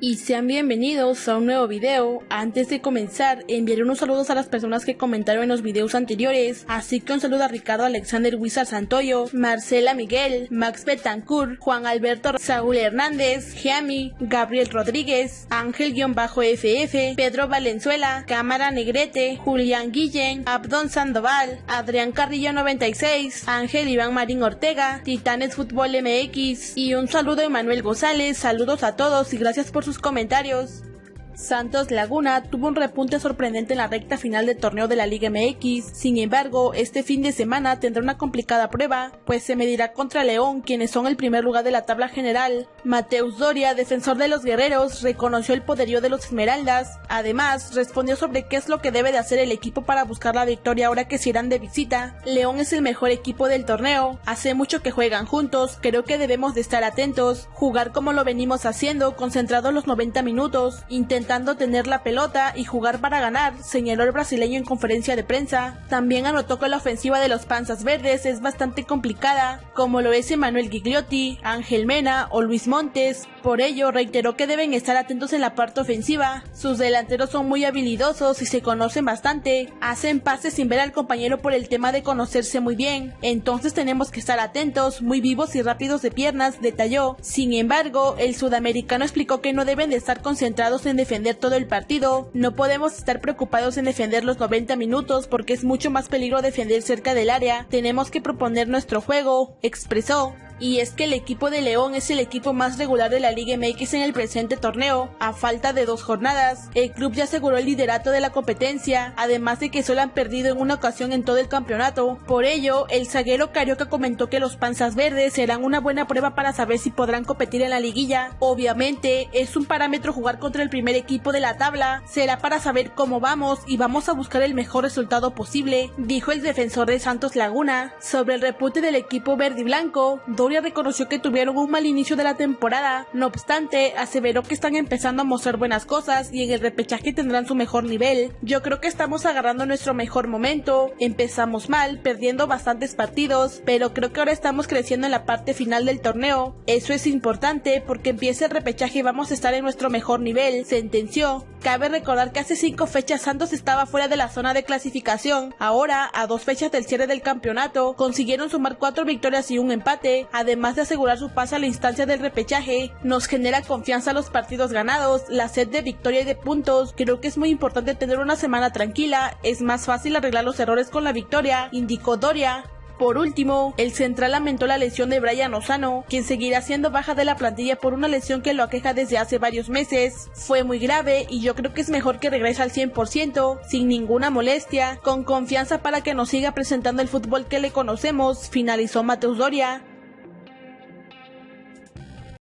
y sean bienvenidos a un nuevo video. Antes de comenzar, enviaré unos saludos a las personas que comentaron en los videos anteriores, así que un saludo a Ricardo Alexander Wizard Santoyo, Marcela Miguel, Max Betancourt, Juan Alberto Saúl Hernández, Giami, Gabriel Rodríguez, Ángel-FF, Pedro Valenzuela, Cámara Negrete, Julián Guillén, Abdon Sandoval, Adrián Carrillo 96, Ángel Iván Marín Ortega, Titanes Fútbol MX y un saludo a Emanuel González, saludos a todos y gracias por su comentarios. Santos Laguna tuvo un repunte sorprendente en la recta final del torneo de la Liga MX, sin embargo, este fin de semana tendrá una complicada prueba, pues se medirá contra León, quienes son el primer lugar de la tabla general. Mateus Doria, defensor de los guerreros, reconoció el poderío de los Esmeraldas, además respondió sobre qué es lo que debe de hacer el equipo para buscar la victoria ahora que se irán de visita. León es el mejor equipo del torneo, hace mucho que juegan juntos, creo que debemos de estar atentos, jugar como lo venimos haciendo, concentrados los 90 minutos, intentar tener la pelota y jugar para ganar, señaló el brasileño en conferencia de prensa. También anotó que la ofensiva de los Panzas Verdes es bastante complicada, como lo es Emanuel Gigliotti, Ángel Mena o Luis Montes. Por ello, reiteró que deben estar atentos en la parte ofensiva. Sus delanteros son muy habilidosos y se conocen bastante. Hacen pases sin ver al compañero por el tema de conocerse muy bien. Entonces tenemos que estar atentos, muy vivos y rápidos de piernas, detalló. Sin embargo, el sudamericano explicó que no deben de estar concentrados en defender todo el partido. No podemos estar preocupados en defender los 90 minutos porque es mucho más peligro defender cerca del área. Tenemos que proponer nuestro juego, expresó y es que el equipo de León es el equipo más regular de la Liga MX en el presente torneo. A falta de dos jornadas, el club ya aseguró el liderato de la competencia, además de que solo han perdido en una ocasión en todo el campeonato. Por ello, el zaguero Carioca comentó que los panzas verdes serán una buena prueba para saber si podrán competir en la liguilla. Obviamente, es un parámetro jugar contra el primer equipo de la tabla, será para saber cómo vamos y vamos a buscar el mejor resultado posible, dijo el defensor de Santos Laguna. Sobre el repunte del equipo verde y blanco, reconoció que tuvieron un mal inicio de la temporada, no obstante, aseveró que están empezando a mostrar buenas cosas y en el repechaje tendrán su mejor nivel. Yo creo que estamos agarrando nuestro mejor momento, empezamos mal, perdiendo bastantes partidos, pero creo que ahora estamos creciendo en la parte final del torneo. Eso es importante porque empieza el repechaje y vamos a estar en nuestro mejor nivel, sentenció. Cabe recordar que hace cinco fechas Santos estaba fuera de la zona de clasificación. Ahora, a dos fechas del cierre del campeonato, consiguieron sumar cuatro victorias y un empate, además de asegurar su paso a la instancia del repechaje. Nos genera confianza los partidos ganados, la sed de victoria y de puntos. Creo que es muy importante tener una semana tranquila, es más fácil arreglar los errores con la victoria, indicó Doria. Por último, el central lamentó la lesión de Brian Osano, quien seguirá siendo baja de la plantilla por una lesión que lo aqueja desde hace varios meses. Fue muy grave y yo creo que es mejor que regrese al 100%, sin ninguna molestia, con confianza para que nos siga presentando el fútbol que le conocemos, finalizó Mateus Doria.